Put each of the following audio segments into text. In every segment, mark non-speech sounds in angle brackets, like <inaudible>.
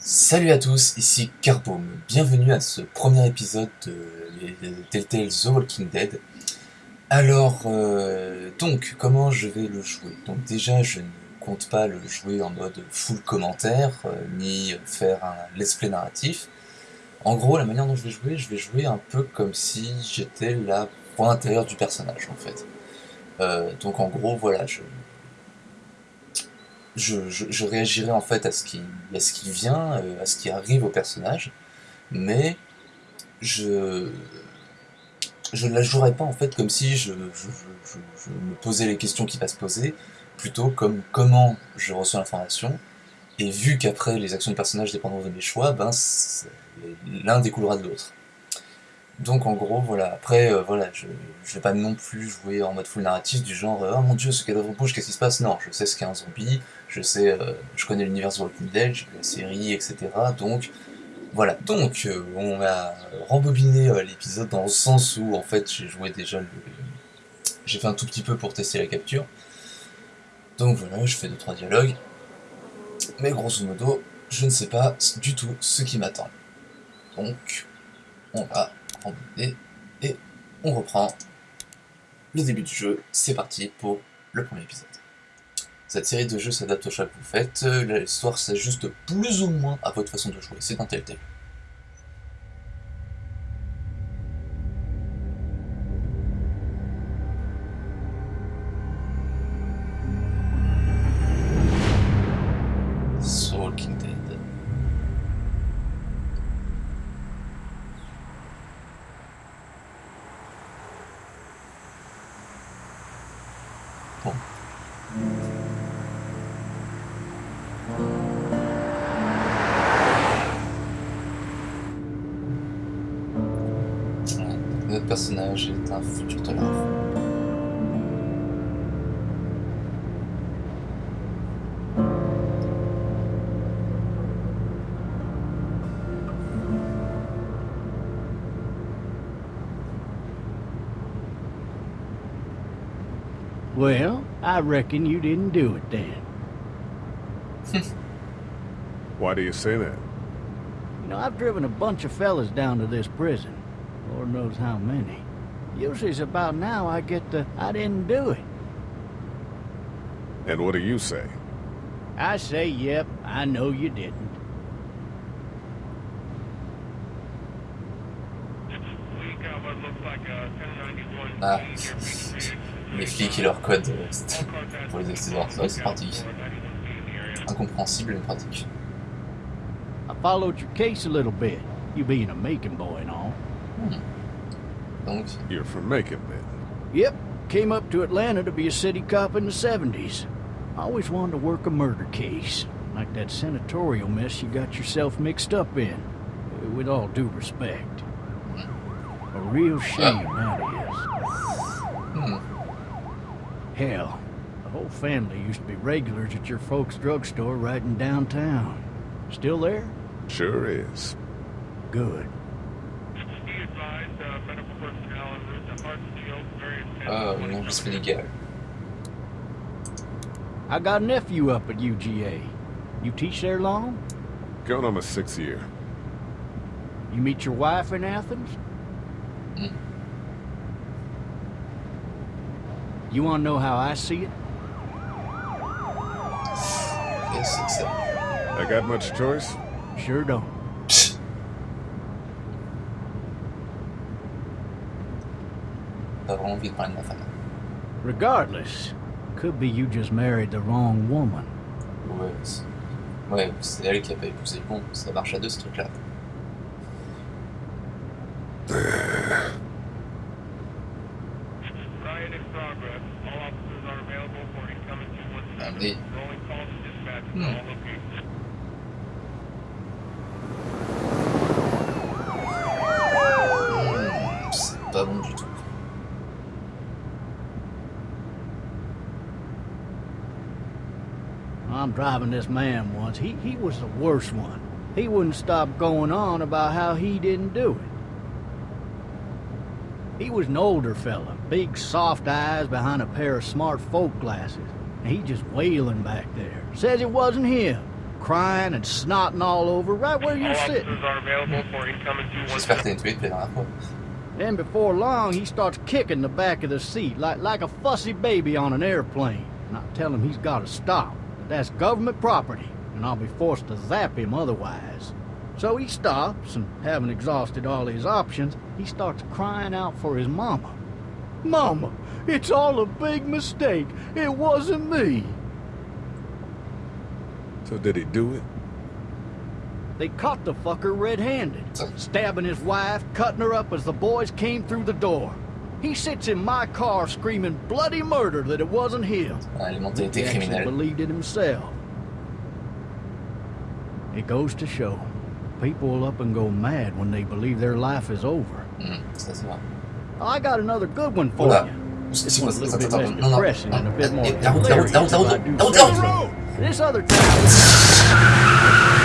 Salut à tous, ici Carboom. Bienvenue à ce premier épisode de Telltale The Walking Dead. Alors, euh, donc, comment je vais le jouer? Donc déjà, je ne compte pas le jouer en mode full commentaire, euh, ni faire un let's play narratif. En gros, la manière dont je vais jouer, je vais jouer un peu comme si j'étais la point intérieure du personnage, en fait. Euh, donc en gros, voilà, je, je, réagirai en fait à ce qui, à ce qui vient, euh, à ce qui arrive au personnage, mais je ne la jouerai pas en fait comme si je, je, me posais les questions qui va se poser, plutôt comme comment je reçois l'information, et vu qu'après les actions du personnage dépendront de mes choix, ben l'un découlera de l'autre. Donc en gros, voilà, après, euh, voilà, je, je vais pas non plus jouer en mode full narratif du genre « Oh mon dieu, ce cadavre bouge, qu'est-ce qui se passe ?» Non, je sais ce qu'est un zombie, je sais, euh, je connais l'univers de Walking Dead, j'ai vu la série, etc. Donc, voilà. Donc, euh, on a rembobiné l'épisode dans le sens où, en fait, j'ai joué déjà le... J'ai fait un tout petit peu pour tester la capture. Donc voilà, je fais deux trois dialogues. Mais grosso modo, je ne sais pas du tout ce qui m'attend. Donc, on va et on reprend le début du jeu. C'est parti pour le premier épisode. Cette série de jeux s'adapte au choix que vous faites, l'histoire s'ajuste plus ou moins à votre façon de jouer, c'est un tel tel. Personnage est un futur de Well, I reckon you didn't do it then. <laughs> Why do you say that? You know, I've driven a bunch of fellas down to this prison. Lord knows how many. Usually it's about now I get the, I didn't do it. And what do you say? I say, yep, I know you didn't. Ah, les flics et leur code <laughs> pour les accessoires. C'est c'est pratique. Incompréhensible mais pratique. I followed your case a little bit, you being a making boy and all. Hmm. Donc. You're from Macon then? Yep. Came up to Atlanta to be a city cop in the 70s. I always wanted to work a murder case. Like that senatorial mess you got yourself mixed up in. With all due respect. A real shame, that is. Hmm. Hell, the whole family used to be regulars at your folks' drugstore right in downtown. Still there? Sure is. Good. Oh, non, légal. I got a nephew up at UGA. You teach there long? Going on my sixth year. You meet your wife in Athens? Mm. You want to know how I see it? Yes, it's a... I got much choice? Sure don't. Pas vraiment envie de parler de ma femme. Regardless, could be you just married the wrong woman. Ouais, c'est... Ouais, c'est elle qui a pas épousé bon, ça marche à deux ce truc-là. Amenez. Hmm. Hmm, c'est pas bon du tout. I'm driving this man once. He, he was the worst one. He wouldn't stop going on about how he didn't do it. He was an older fella, big soft eyes behind a pair of smart folk glasses. And he just wailing back there. Says it wasn't him. crying and snotting all over right where you're sitting. officers are available for incoming J'espère que t'as nettoyé depuis la dernière fois. Then before long, he starts kicking the back of the seat like, like a fussy baby on an airplane. And I tell him he's got to stop. That that's government property, and I'll be forced to zap him otherwise. So he stops, and having exhausted all his options, he starts crying out for his mama. Mama, it's all a big mistake. It wasn't me. So did he do it? They caught the fucker red-handed, stabbing his wife, cutting her up as the boys came through the door. He sits in my car screaming bloody murder that it wasn't him. He mentalités actually criminelles. believed it himself. It goes to show, people will up and go mad when they believe their life is over. Vrai. I got another good one for you. This one's a little bit less depressing and a bit more La route, la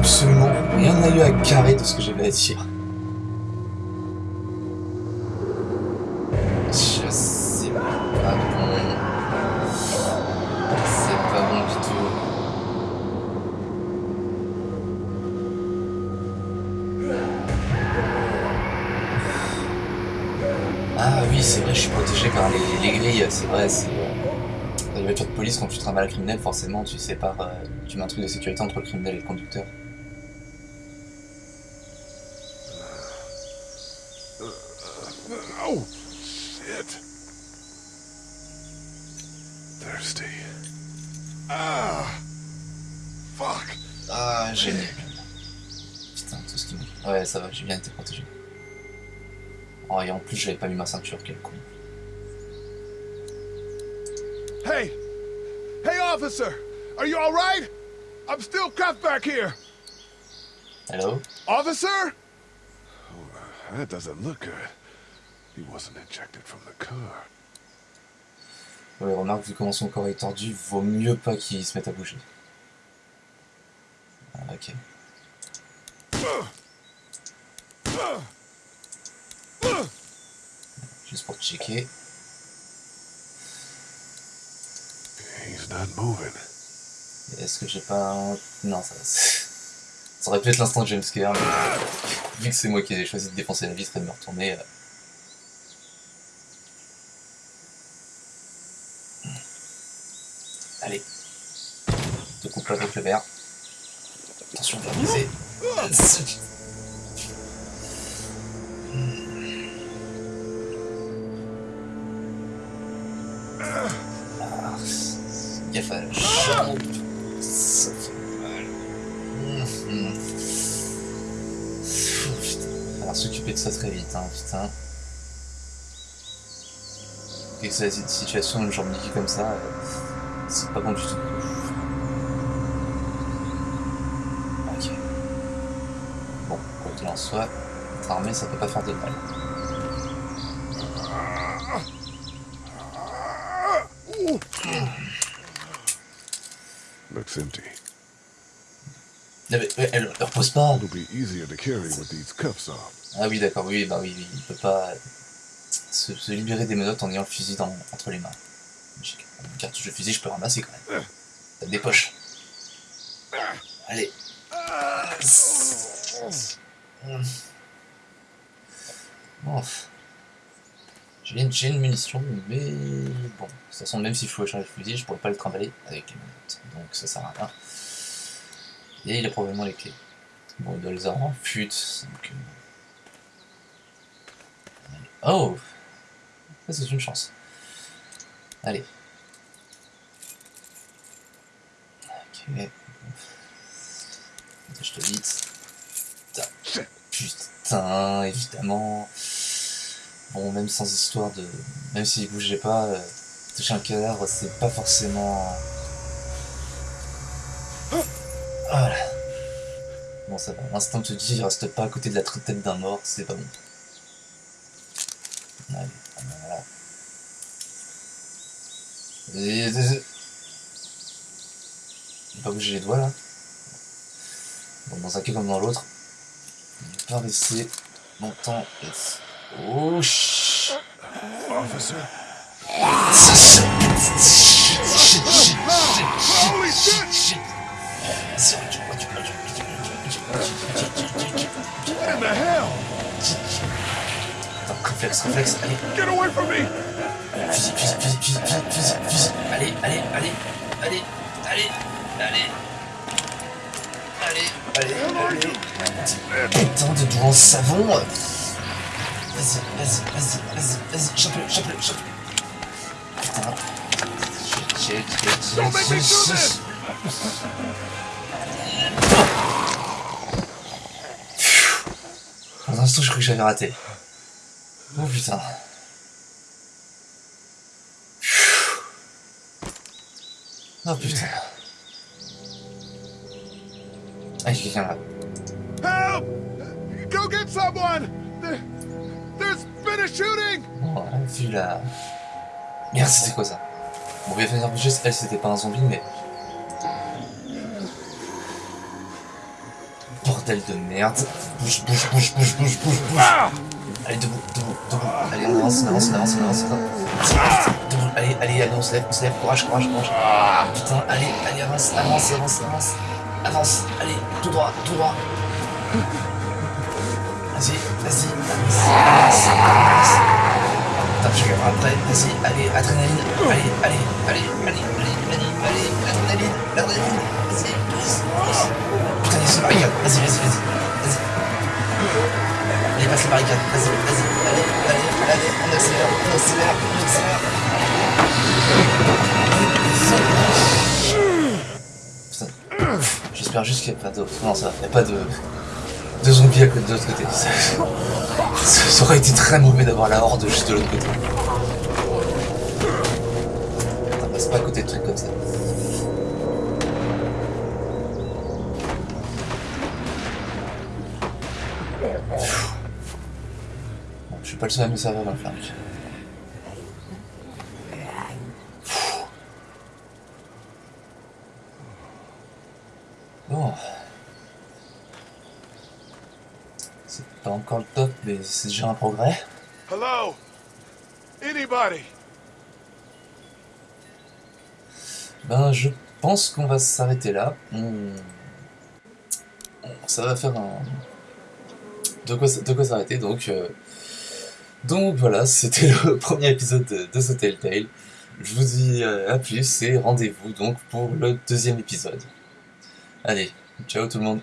absolument rien à eu à carrer de ce que j'avais à dire. Je sais pas bon. C'est pas bon du tout. Ah oui, c'est vrai, je suis protégé par les, les grilles, c'est vrai, c'est... Dans les voitures de police, quand tu travailles un criminel, forcément, tu sépares, euh, tu mets un truc de sécurité entre le criminel et le conducteur. Oh, shit. Thirsty. Ah. Fuck. Ah, génial. Putain, tout ce qui me... Ouais, ça va, j'ai bien été protégé. Oh, et en plus, j'avais pas mis ma ceinture, quel con. Hey! Hey, officer! Are you alright? I'm still cuffed back here! Hello? Officer? Oh, that doesn't look good. He wasn't ejected from the car. Ouais, remarque, vu comment son corps est tordu, vaut mieux pas qu'il se mette à bouger. Ok. Juste pour checker. He's not moving. Est-ce que j'ai pas un... Non, ça... ça aurait pu être l'instant de jumpscare, mais vu que c'est moi qui ai choisi de défoncer la vitre et de me retourner... euh, Allez. Te coupe pas avec le verre. Attention, on va la jambe. Ça fait mal. S'occuper de ça très vite, hein, putain. Et que c'est la situation, une jambe niquée comme ça, euh, c'est pas bon du tout. Ok. Bon, quoi qu'il en soit, armé, ça peut pas faire de mal. Looks empty. Elle, elle repose pas. Ah oui, d'accord, oui, bah oui, il peut pas se, se libérer des menottes en ayant le fusil dans, entre les mains. J'ai une cartouche de fusil, je peux ramasser quand même. T'as des poches. Allez. Bon. J'ai une, une munition, mais bon, de toute façon, même s'il faut charger le fusil, je pourrais pas le trimballer avec les menottes, donc ça sert à rien. Et il a probablement les clés. Bon, il doit les avoir en fut, donc... euh, Oh Ça, c'est une chance. Allez. Ok. Je te vite. Putain. Évidemment. Bon, même sans histoire de... Même s'il bougeait pas, euh, toucher un cadavre, c'est pas forcément... Voilà. Bon, ça va. L'instinct te dit, reste pas à côté de la tête d'un mort, c'est pas bon. Allez, voilà. Et... J'ai pas bouger les doigts là. Bon, dans un cas comme dans l'autre, il va pas rester mon temps. Oh, chut. Officer? What in the hell? Attends, réflexe, réflexe, allez, Get away from me! fusil, fusil, fusil, fusil, fusil, fusil. Allez, allez, allez, allez, allez, allez. Allez, allez. Putain de doigt en savon. Vas-y, vas-y, vas-y, vas-y, vas-y, chope-le, chope-le, chope-le. Putain. Shit, this! shit. Pour l'instant, je crois que j'avais raté. Oh putain. Oh putain. Ah, là. Help! Go get someone! There, there's been a shooting! Bon, vu la... Merde, c'était quoi ça? Bon, bien faire juste, elle, c'était pas un zombie, mais... Bordel de merde. Bouge, bouge, bouge, bouge, bouge, bouge, bouge. Allez, debout, debout, debout. Allez, on avance, on avance, on avance, on avance. on avance. Debout, allez, allez, allez, on se lève, on se lève. Courage, courage, courage. Putain, allez, allez, avance, avance, avance, avance. Avance, allez, tout droit, tout droit. Vas-y, vas-y, avance, avance, avance. Putain, je regarde après, vas-y, allez, adrénaline. Allez, allez, allez, allez, allez, allez, allez, adrénaline, adrénaline. Vas-y, pousse, pousse. Putain, il y barricade. Vas-y, vas-y, vas-y. Vas-y. Allez, passe la barricade. Vas-y, vas-y. Allez, allez, allez. On accélère, on accélère, on accélère. J'espère juste qu'il n'y a pas d'autres. Non, ça va. A pas de. de zombies à côté de l'autre côté. Ça, ça- ça aurait été très mauvais d'avoir la horde juste de l'autre côté. Putain, passe pas à côté de trucs comme ça. Je suis pas le seul à me servir dans le faire. Bon. C'est pas encore le top, mais c'est déjà un progrès. Hello? Anybody? Ben, je pense qu'on va s'arrêter là. On- Ça va faire un... De quoi, de quoi s'arrêter, donc... euh, Donc voilà, c'était <laughs> le premier épisode de, de ce Telltale. Je vous dis euh, à plus et rendez-vous donc pour le deuxième épisode. Allez, ciao tout le monde